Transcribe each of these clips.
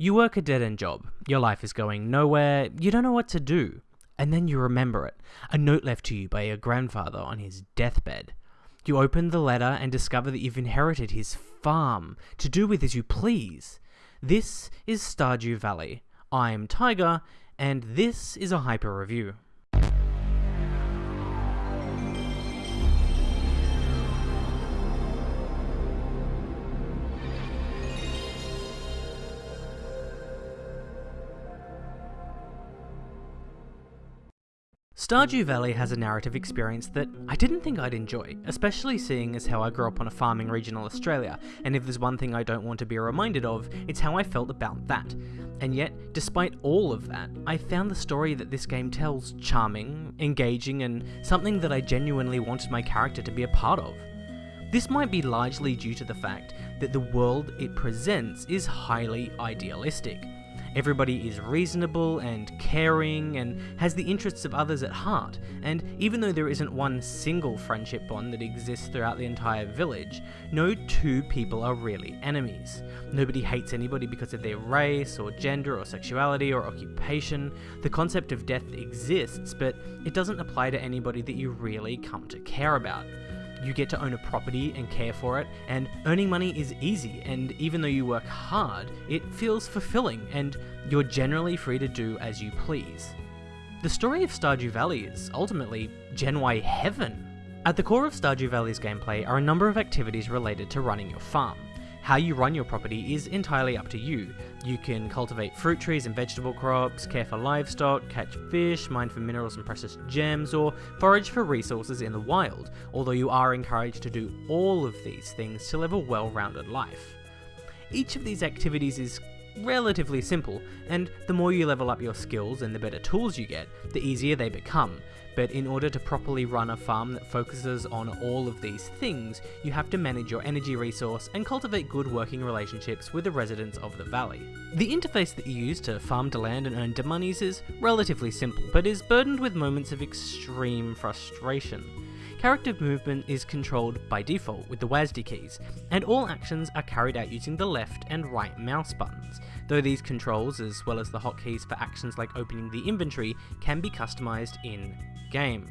You work a dead end job, your life is going nowhere, you don't know what to do, and then you remember it a note left to you by your grandfather on his deathbed. You open the letter and discover that you've inherited his farm to do with as you please. This is Stardew Valley. I'm Tiger, and this is a hyper review. Stardew Valley has a narrative experience that I didn't think I'd enjoy, especially seeing as how I grew up on a farm in regional Australia, and if there's one thing I don't want to be reminded of, it's how I felt about that. And yet, despite all of that, I found the story that this game tells charming, engaging, and something that I genuinely wanted my character to be a part of. This might be largely due to the fact that the world it presents is highly idealistic. Everybody is reasonable and caring and has the interests of others at heart, and even though there isn't one single friendship bond that exists throughout the entire village, no two people are really enemies. Nobody hates anybody because of their race, or gender, or sexuality, or occupation. The concept of death exists, but it doesn't apply to anybody that you really come to care about you get to own a property and care for it, and earning money is easy, and even though you work hard, it feels fulfilling, and you're generally free to do as you please. The story of Stardew Valley is ultimately Gen Y heaven. At the core of Stardew Valley's gameplay are a number of activities related to running your farm. How you run your property is entirely up to you. You can cultivate fruit trees and vegetable crops, care for livestock, catch fish, mine for minerals and precious gems, or forage for resources in the wild, although you are encouraged to do all of these things to live a well-rounded life. Each of these activities is relatively simple, and the more you level up your skills and the better tools you get, the easier they become, but in order to properly run a farm that focuses on all of these things, you have to manage your energy resource and cultivate good working relationships with the residents of the valley. The interface that you use to farm to land and earn monies is relatively simple, but is burdened with moments of extreme frustration. Character movement is controlled by default with the WASD keys, and all actions are carried out using the left and right mouse buttons, though these controls, as well as the hotkeys for actions like opening the inventory, can be customised in game.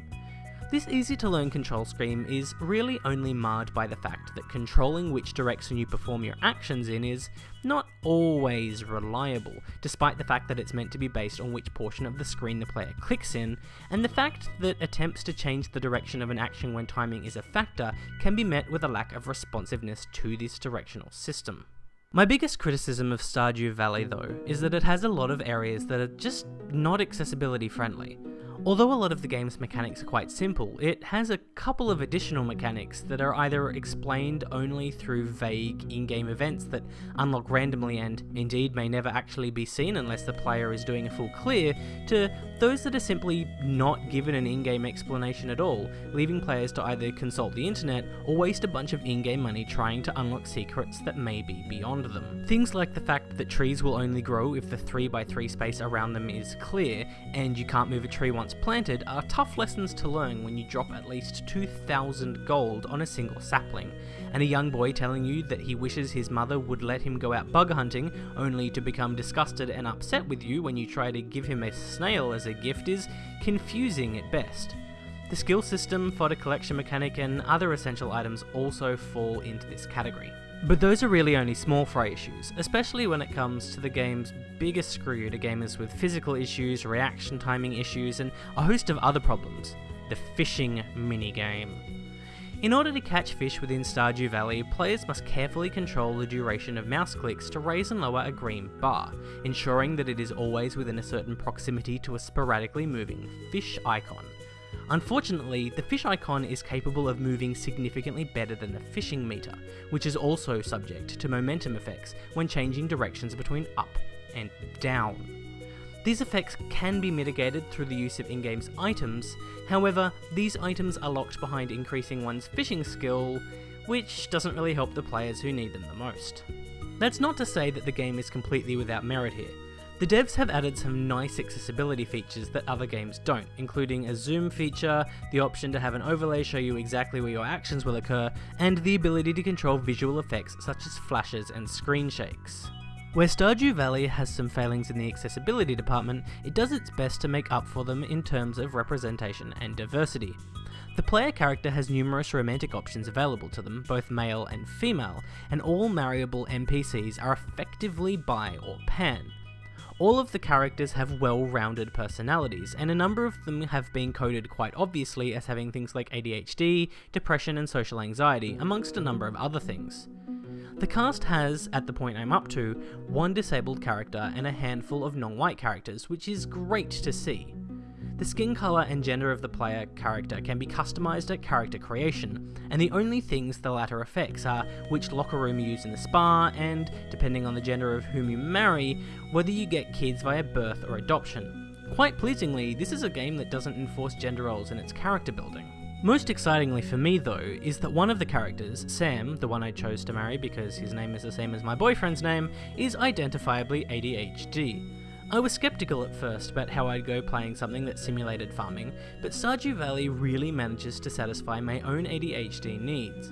This easy to learn control scheme is really only marred by the fact that controlling which direction you perform your actions in is not always reliable, despite the fact that it's meant to be based on which portion of the screen the player clicks in, and the fact that attempts to change the direction of an action when timing is a factor can be met with a lack of responsiveness to this directional system. My biggest criticism of Stardew Valley though is that it has a lot of areas that are just not accessibility friendly. Although a lot of the game's mechanics are quite simple, it has a couple of additional mechanics that are either explained only through vague in-game events that unlock randomly and indeed may never actually be seen unless the player is doing a full clear, to those that are simply not given an in-game explanation at all, leaving players to either consult the internet or waste a bunch of in-game money trying to unlock secrets that may be beyond them. Things like the fact that trees will only grow if the 3x3 space around them is clear, and you can't move a tree once planted are tough lessons to learn when you drop at least 2,000 gold on a single sapling, and a young boy telling you that he wishes his mother would let him go out bug hunting, only to become disgusted and upset with you when you try to give him a snail as a gift is confusing at best. The skill system, fodder collection mechanic, and other essential items also fall into this category. But those are really only small fry issues, especially when it comes to the game's biggest screw to gamers with physical issues, reaction timing issues, and a host of other problems the fishing minigame. In order to catch fish within Stardew Valley, players must carefully control the duration of mouse clicks to raise and lower a green bar, ensuring that it is always within a certain proximity to a sporadically moving fish icon. Unfortunately, the fish icon is capable of moving significantly better than the fishing meter, which is also subject to momentum effects when changing directions between up and down. These effects can be mitigated through the use of in-game items, however, these items are locked behind increasing one's fishing skill, which doesn't really help the players who need them the most. That's not to say that the game is completely without merit here. The devs have added some nice accessibility features that other games don't, including a zoom feature, the option to have an overlay show you exactly where your actions will occur, and the ability to control visual effects such as flashes and screen shakes. Where Stardew Valley has some failings in the accessibility department, it does its best to make up for them in terms of representation and diversity. The player character has numerous romantic options available to them, both male and female, and all marryable NPCs are effectively bi or pan. All of the characters have well-rounded personalities, and a number of them have been coded quite obviously as having things like ADHD, depression and social anxiety, amongst a number of other things. The cast has, at the point I'm up to, one disabled character and a handful of non-white characters, which is great to see. The skin colour and gender of the player character can be customised at character creation, and the only things the latter affects are which locker room you use in the spa, and, depending on the gender of whom you marry, whether you get kids via birth or adoption. Quite pleasingly, this is a game that doesn't enforce gender roles in its character building. Most excitingly for me though, is that one of the characters, Sam, the one I chose to marry because his name is the same as my boyfriend's name, is identifiably ADHD. I was skeptical at first about how I'd go playing something that simulated farming, but Stardew Valley really manages to satisfy my own ADHD needs.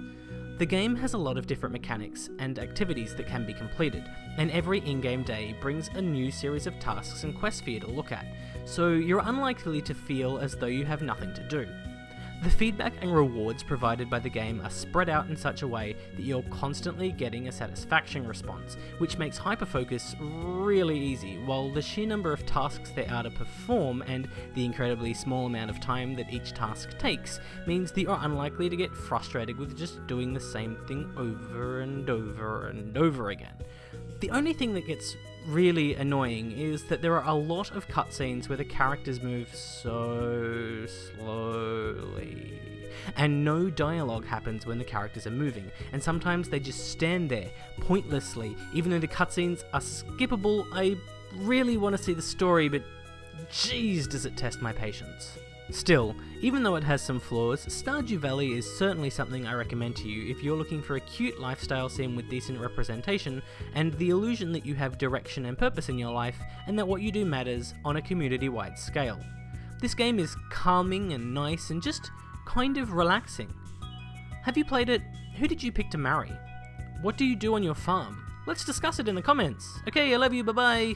The game has a lot of different mechanics and activities that can be completed, and every in-game day brings a new series of tasks and quests for you to look at, so you're unlikely to feel as though you have nothing to do. The feedback and rewards provided by the game are spread out in such a way that you're constantly getting a satisfaction response, which makes hyperfocus really easy, while the sheer number of tasks there are to perform and the incredibly small amount of time that each task takes means that you're unlikely to get frustrated with just doing the same thing over and over and over again. The only thing that gets really annoying is that there are a lot of cutscenes where the characters move so slowly. And no dialogue happens when the characters are moving, and sometimes they just stand there, pointlessly. Even though the cutscenes are skippable, I really want to see the story, but jeez does it test my patience. Still, even though it has some flaws, Stardew Valley is certainly something I recommend to you if you're looking for a cute lifestyle sim with decent representation, and the illusion that you have direction and purpose in your life, and that what you do matters on a community-wide scale. This game is calming and nice and just kind of relaxing. Have you played it? Who did you pick to marry? What do you do on your farm? Let's discuss it in the comments. Okay, I love you, bye bye!